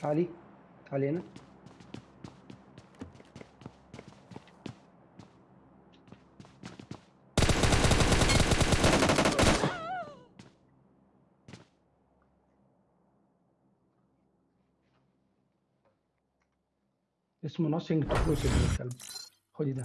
تعالي. تعالي هنا. اسمه nothing تو lose خدي ده.